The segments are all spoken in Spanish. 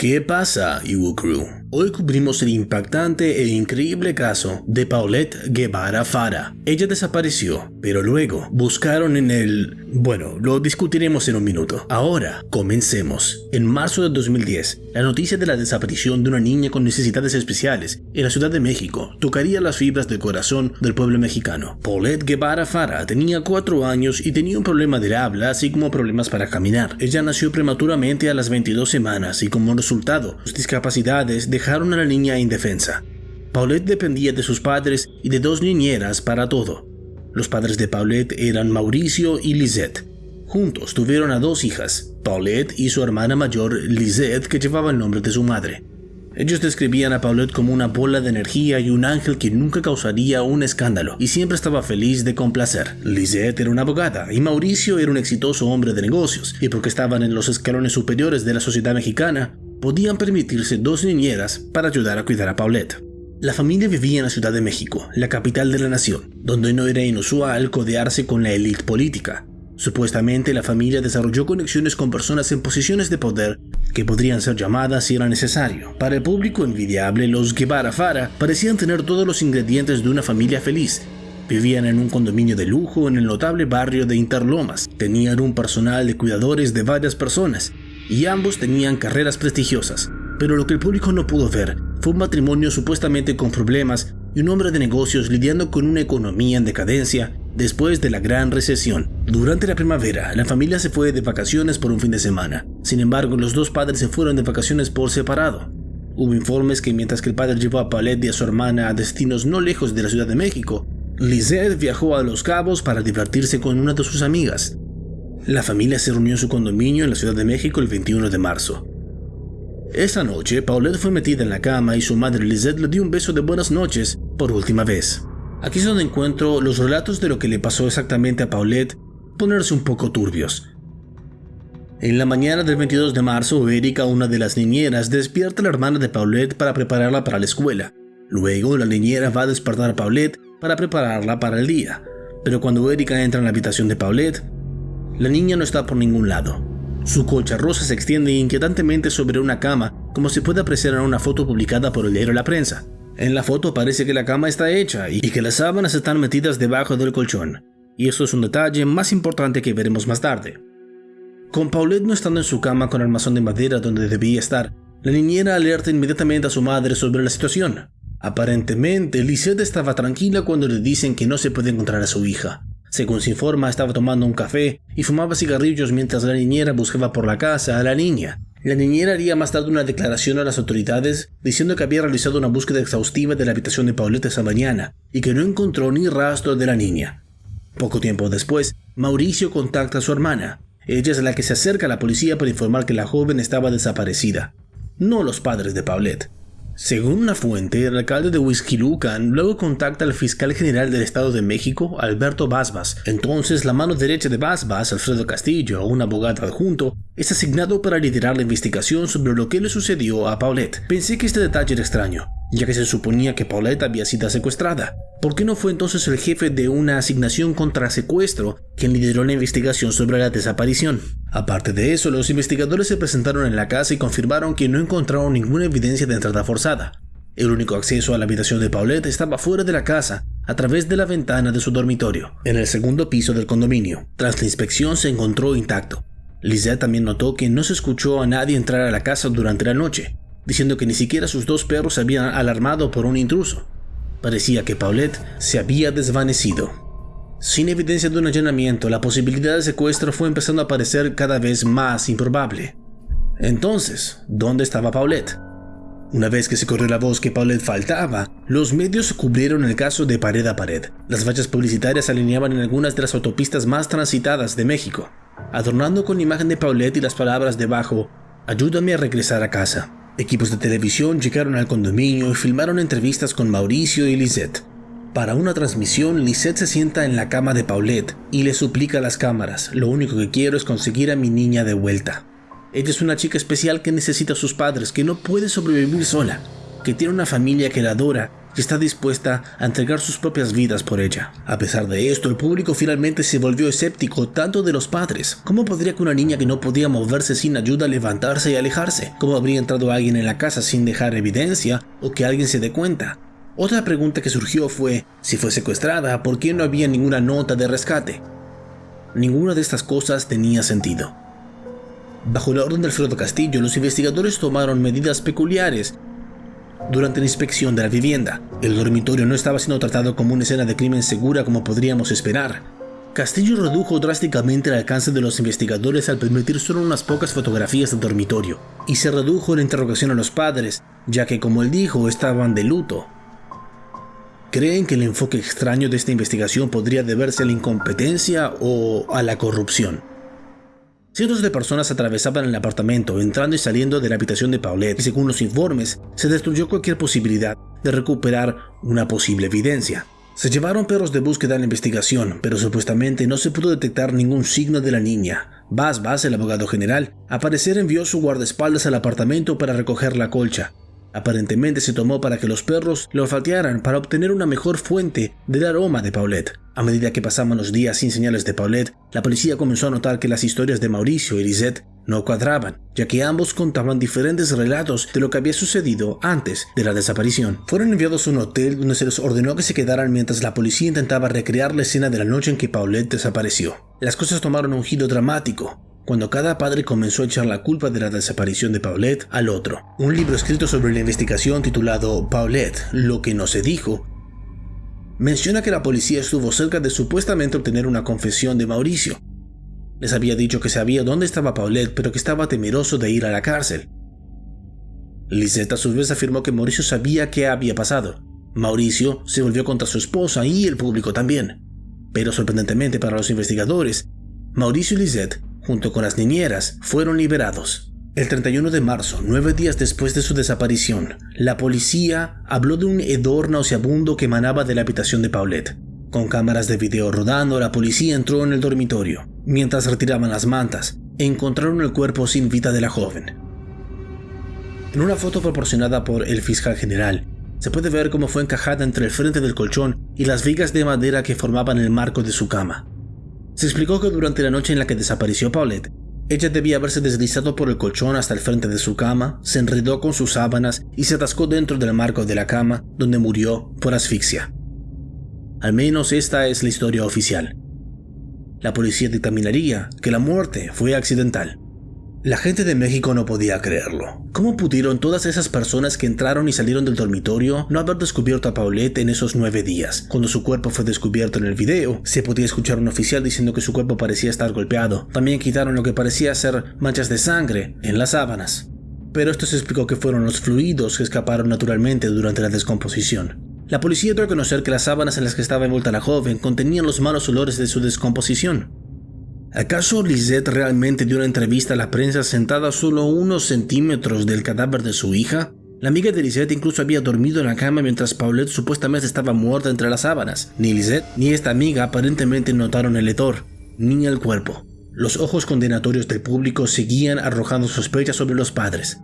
¿Qué pasa, Iwo Crew? Hoy cubrimos el impactante e increíble caso de Paulette Guevara Fara. Ella desapareció, pero luego buscaron en el... Bueno, lo discutiremos en un minuto. Ahora, comencemos. En marzo de 2010, la noticia de la desaparición de una niña con necesidades especiales en la Ciudad de México tocaría las fibras del corazón del pueblo mexicano. Paulette Guevara Fara tenía 4 años y tenía un problema del habla, así como problemas para caminar. Ella nació prematuramente a las 22 semanas y como resultado, sus discapacidades dejaron a la niña indefensa. Paulette dependía de sus padres y de dos niñeras para todo. Los padres de Paulette eran Mauricio y Lisette. Juntos tuvieron a dos hijas, Paulette y su hermana mayor Lisette, que llevaba el nombre de su madre. Ellos describían a Paulette como una bola de energía y un ángel que nunca causaría un escándalo y siempre estaba feliz de complacer. Lisette era una abogada y Mauricio era un exitoso hombre de negocios y porque estaban en los escalones superiores de la sociedad mexicana, podían permitirse dos niñeras para ayudar a cuidar a Paulette. La familia vivía en la Ciudad de México, la capital de la nación, donde no era inusual codearse con la élite política. Supuestamente la familia desarrolló conexiones con personas en posiciones de poder que podrían ser llamadas si era necesario. Para el público envidiable, los Guevara Fara parecían tener todos los ingredientes de una familia feliz. Vivían en un condominio de lujo en el notable barrio de Interlomas. Tenían un personal de cuidadores de varias personas y ambos tenían carreras prestigiosas, pero lo que el público no pudo ver fue un matrimonio supuestamente con problemas y un hombre de negocios lidiando con una economía en decadencia después de la gran recesión. Durante la primavera, la familia se fue de vacaciones por un fin de semana. Sin embargo, los dos padres se fueron de vacaciones por separado. Hubo informes que mientras que el padre llevó a Paulette y a su hermana a destinos no lejos de la Ciudad de México, Lisette viajó a Los Cabos para divertirse con una de sus amigas. La familia se reunió en su condominio en la Ciudad de México el 21 de marzo. Esa noche, Paulette fue metida en la cama y su madre Lisette le dio un beso de buenas noches por última vez. Aquí es donde encuentro los relatos de lo que le pasó exactamente a Paulette ponerse un poco turbios. En la mañana del 22 de marzo, Erika, una de las niñeras, despierta a la hermana de Paulette para prepararla para la escuela. Luego, la niñera va a despertar a Paulette para prepararla para el día. Pero cuando Erika entra en la habitación de Paulette, la niña no está por ningún lado. Su colcha rosa se extiende inquietantemente sobre una cama, como se puede apreciar en una foto publicada por el diario La Prensa. En la foto parece que la cama está hecha y que las sábanas están metidas debajo del colchón. Y esto es un detalle más importante que veremos más tarde. Con Paulette no estando en su cama con armazón de madera donde debía estar, la niñera alerta inmediatamente a su madre sobre la situación. Aparentemente, Lisette estaba tranquila cuando le dicen que no se puede encontrar a su hija. Según se informa, estaba tomando un café y fumaba cigarrillos mientras la niñera buscaba por la casa a la niña. La niñera haría más tarde una declaración a las autoridades diciendo que había realizado una búsqueda exhaustiva de la habitación de Paulette esa mañana y que no encontró ni rastro de la niña. Poco tiempo después, Mauricio contacta a su hermana. Ella es la que se acerca a la policía para informar que la joven estaba desaparecida, no los padres de Paulette. Según una fuente, el alcalde de Huizquilucan luego contacta al fiscal general del Estado de México, Alberto Basbas. Entonces, la mano derecha de Basbas, Alfredo Castillo, un abogado adjunto, es asignado para liderar la investigación sobre lo que le sucedió a Paulette. Pensé que este detalle era extraño, ya que se suponía que Paulette había sido secuestrada. ¿Por qué no fue entonces el jefe de una asignación contra secuestro quien lideró la investigación sobre la desaparición? Aparte de eso, los investigadores se presentaron en la casa y confirmaron que no encontraron ninguna evidencia de entrada forzada. El único acceso a la habitación de Paulette estaba fuera de la casa, a través de la ventana de su dormitorio, en el segundo piso del condominio. Tras la inspección se encontró intacto. Lisette también notó que no se escuchó a nadie entrar a la casa durante la noche, diciendo que ni siquiera sus dos perros se habían alarmado por un intruso. Parecía que Paulette se había desvanecido. Sin evidencia de un allanamiento, la posibilidad de secuestro fue empezando a parecer cada vez más improbable. Entonces, ¿dónde estaba Paulette? Una vez que se corrió la voz que Paulette faltaba, los medios cubrieron el caso de pared a pared. Las vallas publicitarias se alineaban en algunas de las autopistas más transitadas de México, adornando con la imagen de Paulette y las palabras debajo, ayúdame a regresar a casa. Equipos de televisión llegaron al condominio y filmaron entrevistas con Mauricio y Lisette. Para una transmisión, Lisette se sienta en la cama de Paulette y le suplica a las cámaras, lo único que quiero es conseguir a mi niña de vuelta. Ella es una chica especial que necesita a sus padres, que no puede sobrevivir sola. que tiene una familia que la adora y está dispuesta a entregar sus propias vidas por ella. A pesar de esto, el público finalmente se volvió escéptico tanto de los padres. ¿Cómo podría que una niña que no podía moverse sin ayuda levantarse y alejarse? ¿Cómo habría entrado alguien en la casa sin dejar evidencia o que alguien se dé cuenta? Otra pregunta que surgió fue, si fue secuestrada, ¿por qué no había ninguna nota de rescate? Ninguna de estas cosas tenía sentido. Bajo la orden de Alfredo Castillo, los investigadores tomaron medidas peculiares durante la inspección de la vivienda. El dormitorio no estaba siendo tratado como una escena de crimen segura como podríamos esperar. Castillo redujo drásticamente el alcance de los investigadores al permitir solo unas pocas fotografías del dormitorio, y se redujo la interrogación a los padres, ya que como él dijo, estaban de luto. ¿Creen que el enfoque extraño de esta investigación podría deberse a la incompetencia o a la corrupción? Cientos de personas atravesaban el apartamento, entrando y saliendo de la habitación de Paulette, y según los informes, se destruyó cualquier posibilidad de recuperar una posible evidencia. Se llevaron perros de búsqueda en la investigación, pero supuestamente no se pudo detectar ningún signo de la niña. Bas Bas, el abogado general, aparecer envió su guardaespaldas al apartamento para recoger la colcha, Aparentemente se tomó para que los perros lo olfatearan para obtener una mejor fuente del aroma de Paulette. A medida que pasaban los días sin señales de Paulette, la policía comenzó a notar que las historias de Mauricio y Lisette no cuadraban, ya que ambos contaban diferentes relatos de lo que había sucedido antes de la desaparición. Fueron enviados a un hotel donde se les ordenó que se quedaran mientras la policía intentaba recrear la escena de la noche en que Paulette desapareció. Las cosas tomaron un giro dramático, cuando cada padre comenzó a echar la culpa de la desaparición de Paulette al otro. Un libro escrito sobre la investigación titulado Paulette, lo que no se dijo, menciona que la policía estuvo cerca de supuestamente obtener una confesión de Mauricio. Les había dicho que sabía dónde estaba Paulette, pero que estaba temeroso de ir a la cárcel. Lisette a su vez afirmó que Mauricio sabía qué había pasado. Mauricio se volvió contra su esposa y el público también. Pero sorprendentemente para los investigadores, Mauricio y Lisette junto con las niñeras, fueron liberados. El 31 de marzo, nueve días después de su desaparición, la policía habló de un hedor nauseabundo que emanaba de la habitación de Paulette. Con cámaras de video rodando, la policía entró en el dormitorio. Mientras retiraban las mantas, encontraron el cuerpo sin vida de la joven. En una foto proporcionada por el fiscal general, se puede ver cómo fue encajada entre el frente del colchón y las vigas de madera que formaban el marco de su cama. Se explicó que durante la noche en la que desapareció Paulette, ella debía haberse deslizado por el colchón hasta el frente de su cama, se enredó con sus sábanas y se atascó dentro del marco de la cama, donde murió por asfixia. Al menos esta es la historia oficial. La policía dictaminaría que la muerte fue accidental. La gente de México no podía creerlo. ¿Cómo pudieron todas esas personas que entraron y salieron del dormitorio no haber descubierto a Paulette en esos nueve días? Cuando su cuerpo fue descubierto en el video, se podía escuchar un oficial diciendo que su cuerpo parecía estar golpeado. También quitaron lo que parecía ser manchas de sangre en las sábanas. Pero esto se explicó que fueron los fluidos que escaparon naturalmente durante la descomposición. La policía dio a conocer que las sábanas en las que estaba envuelta la joven contenían los malos olores de su descomposición. ¿Acaso Lisette realmente dio una entrevista a la prensa sentada solo unos centímetros del cadáver de su hija? La amiga de Lisette incluso había dormido en la cama mientras Paulette supuestamente estaba muerta entre las sábanas. Ni Lisette ni esta amiga aparentemente notaron el hedor, ni el cuerpo. Los ojos condenatorios del público seguían arrojando sospechas sobre los padres.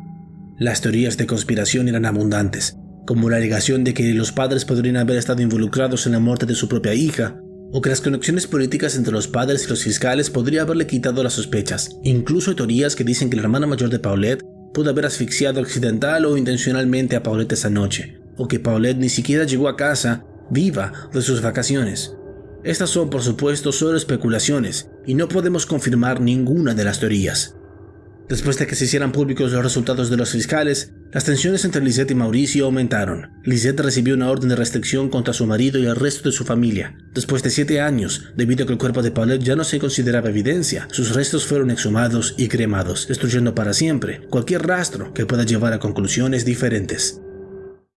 Las teorías de conspiración eran abundantes, como la alegación de que los padres podrían haber estado involucrados en la muerte de su propia hija, o que las conexiones políticas entre los padres y los fiscales podría haberle quitado las sospechas. Incluso hay teorías que dicen que la hermana mayor de Paulette pudo haber asfixiado accidental o intencionalmente a Paulette esa noche, o que Paulette ni siquiera llegó a casa viva de sus vacaciones. Estas son por supuesto solo especulaciones y no podemos confirmar ninguna de las teorías. Después de que se hicieran públicos los resultados de los fiscales, las tensiones entre Lisette y Mauricio aumentaron. Lisette recibió una orden de restricción contra su marido y el resto de su familia. Después de siete años, debido a que el cuerpo de Paulette ya no se consideraba evidencia, sus restos fueron exhumados y cremados, destruyendo para siempre cualquier rastro que pueda llevar a conclusiones diferentes.